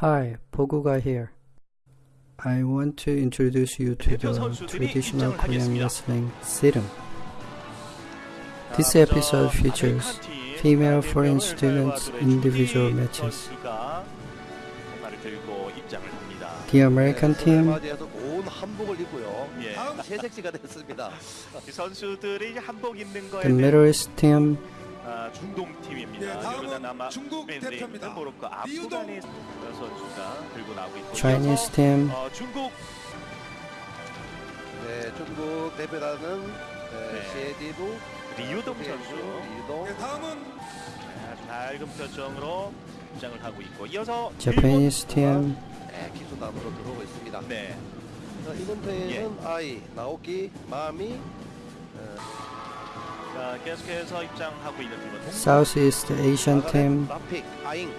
Hi, Poguga here. I want to introduce you to the traditional Korean wrestling Sirim. This episode features female foreign students individual matches. The American team the Middle East team 아, 중동 팀입니다. 네, 다음은 중국 대표입니다. 모로코. 아프가니 선수가 들고 나오고 있고 Chinese team, 어, 중국 네, 중국 대표라는 네. 네. 셰디루, 리우동 선수 리우동, 네, 다음은 네, 아주 밝은 표정으로 입장을 하고 있고 이어서 Japanese team, 네, 기수단으로 들어오고 있습니다. 네. 자, 이번 예. 회에는 아이, 나오키, 마미, 자, 계속해서 입장하고 있는 팀은 동부 Southeast Asian team, 라픽, 아잉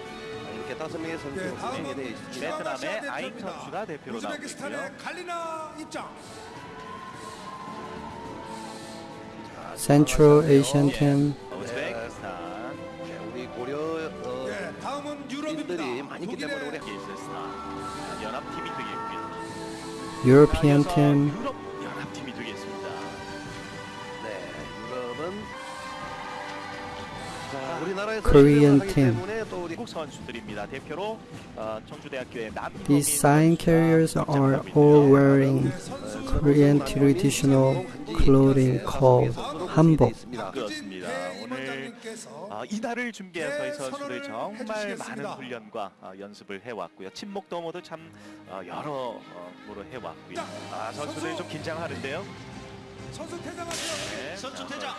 이렇게 다섯 명의 선수로 네, 다음은 구성이 되어 있습니다. 베트남의 아시아 아잉 대표입니다. 선수가 대표로 나오고 있고요. 우즈베키스탄의 칼리나 입장. Central Asian 예. team, 우즈베키스탄, 네, 우리 고려 어, 네, 다음은 인들이 유럽입니다. 많이 있기 때문에 우리 독일의 키르기스탄 연합팀이 되겠고요. European 자, 이어서 team, 유럽 연합팀 희범 These sign carriers are all wearing Korean traditional clothing called hanbok. 그렇습니다. 오늘 아, 이날을 준비해서 이 선수들이 정말 많은 훈련과 아, 연습을 해왔고요. 친목 도모도 참 아, 여러 어, 모로 해왔고요. 아, 선수들이 좀 긴장하는데요. 선수 퇴장하세요. 네. 선수 아, 퇴장.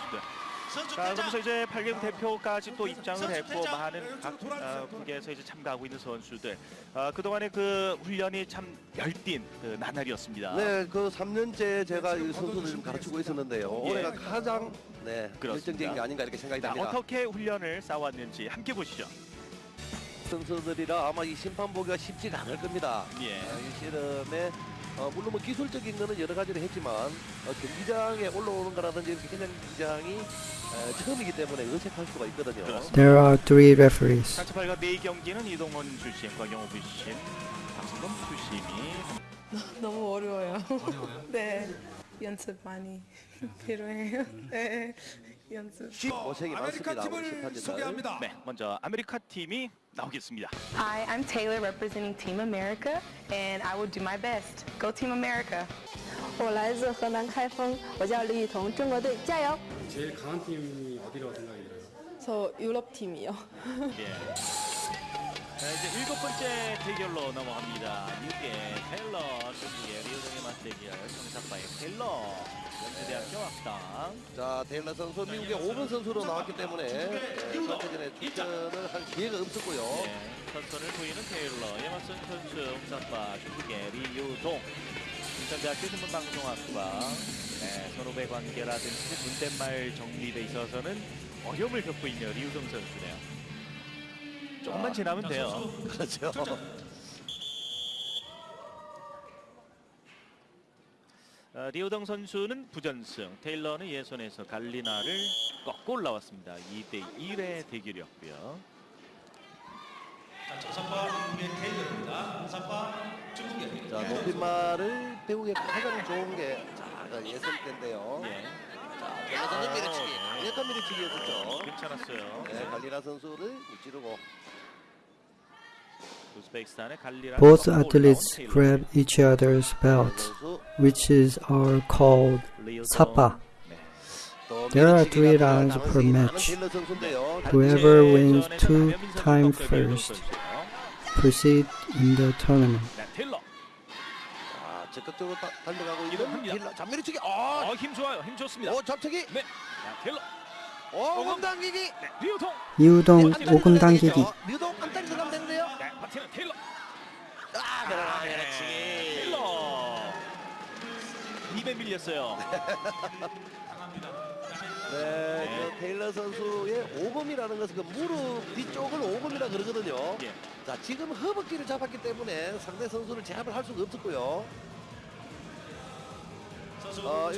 자. 그러면서 이제 8개국 대표까지 또 입장을 했고. 많은 각 아, 돌아주세요. 국에서 이제 참가하고 있는 선수들. 아, 그동안의 그 훈련이 참 열띤 그 나날이었습니다. 네, 그 3년째 제가 이 선수를 좀 가르치고 있었는데요. 예. 올해가 가장 네. 결정적인 게 아닌가 이렇게 생각이 자, 됩니다. 어떻게 훈련을 쌓아왔는지 함께 보시죠. 선수들이라 아마 이 심판 보기가 쉽지가 않을 겁니다. 예. 아, 이 씨름에 어, 물론 뭐 기술적인 거는 여러 가지를 했지만 어, 경기장에 올라오는 거라든지 이렇게 그냥 경기장이 어, 처음이기 때문에 어색할 수가 있거든요. 그렇습니다. There are three referees. 상체 발과 네 경기는 이동원 출신, 곽영호 출신, 박승범 출신이 너무 어려워요. 네. 연습 많이 필요해요. 네. 연습. 고생이 아메리카 많습니다. 우리 팀을 심판진들. 소개합니다. 네, 먼저 아메리카 팀이 나오겠습니다. Hi, I'm Taylor representing Team America, and I will do my best. Go Team America. 我来自河南开封，我叫李雨桐，中国队加油！ 제일 강한 팀이 어디라고 생각이 들어요? 저 유럽 팀이요. 예. 자, 이제 일곱 번째 대결로 넘어갑니다. 미국의 테일러, 중국의 리우동의 맞대결, 청사파의 테일러, 연세대학교 학당. 자, 테일러 선수 미국의 5번 선수로 나왔기 때문에 네, 선수전에 출전을 할 기회가 없었고요. 네, 선선을 보이는 테일러, 에머슨 선수, 홍사파, 중국의 리우동, 인천대학교 신문방송학과, 네, 선후배 관계라든지 존댓말 정리에 있어서는 어려움을 겪고 있는 리우동 선수네요. 조금만 지나면 돼요. 그렇죠. 어, 리우동 선수는 부전승, 테일러는 예선에서 갈리나를 꺾고 올라왔습니다. 2대 1의 대결이었고요. 자, 정사파 한국의 테일러입니다. 중국의 자, 높임말을 배우기 가장 좋은 게 자, 그 예선 때인데요. 예, 자, 테일러 선수 아, 밀어치기. 예. 강력한 밀어치기였었죠. 괜찮았어요. 네, 갈리나 선수를 무찌르고 우즈베키스탄의 갈리나 Both 꺾고 athletes 올라온 테일러. grab each other's belt, 선수 which is are called 리우동. sapa. 네. 또 There are 밀어치기가 three 더 rounds 가능성이 per 많은 match. 테일러 선수인데요. Whoever 단체 wins 전에는 two 박여민 선수 time 꺾고 리우동 first 선수예요. proceed in the tournament. 네, 적극적으로 다- 달려가고 있는 이동합니다. 테일러. 자, 밀어치기. 어, 어, 힘 좋아요. 힘 좋습니다. 어, 잡치기. 네. 자, 테일러. 어, 몸 당기기. 네, 리우동. 이우동 안다리 오금 당기기. 되죠. 유동 안다리 들어가면 되는데요. 네, 파티는 테일러. 아, 그러나 네, 밀어치기. 테일러. 입에 밀렸어요. 네, 그 테일러 선수의 오금이라는 것은 그 무릎 뒤쪽을 오금이라 그러거든요. 예. 자, 지금 허벅지를 잡았기 때문에 상대 선수를 제압을 할 수가 없었고요. 어, 뭐.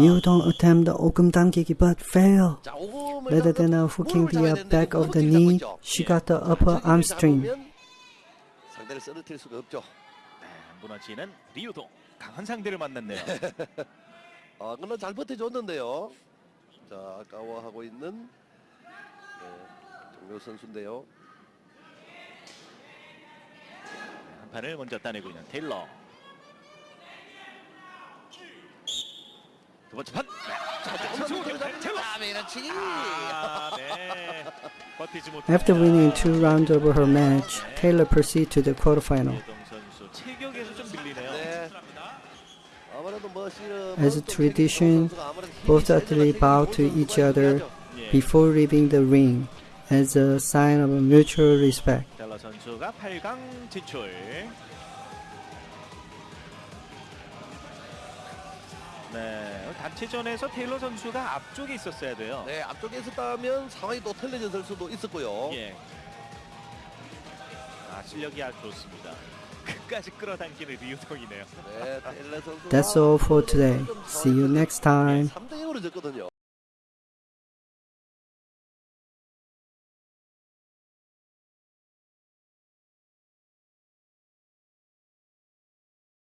이우동 attempt 오금 당기기 but fail. 자, 오금을 Rather than uh, hooking the uh, back of the knee, she got the upper 허벅지를 arm string. 잡으면 상대를 쓰러뜨릴 수가 없죠. 네, 무너지는 리우동 강한 상대를 만났네요. 아, 그러나 잘 버텨줬는데요. 자, 아까워하고 있는 네, 정묘 선수인데요. 한 판을 먼저 따내고 있는 테일러. 두 번째 판. 네. 자, 조금 선수 더 테일러. 잡습니다. 밀어치기. 아, 네. 버티지 못합니다. After winning two rounds over her match, Taylor proceeded to the quarterfinal. 이동 선수 체격에서 좀 밀리네요. 네. 아무래도 뭐 씨름 As a tradition, 네, both athletes bow to each other 예. before leaving the ring as a sign of mutual respect. 네, 단체전에서 테일러 선수가 앞쪽에 있었어야 돼요. 네, 앞쪽에 있었다면 상황이 또 틀려졌을 수도 있었고요. 예. 아, 실력이 아주 좋습니다. 끝까지 끌어당기는 리우동이네요. 네, 테일러 선수가 That's all for today. See you next time. 3대 0으로 졌거든요.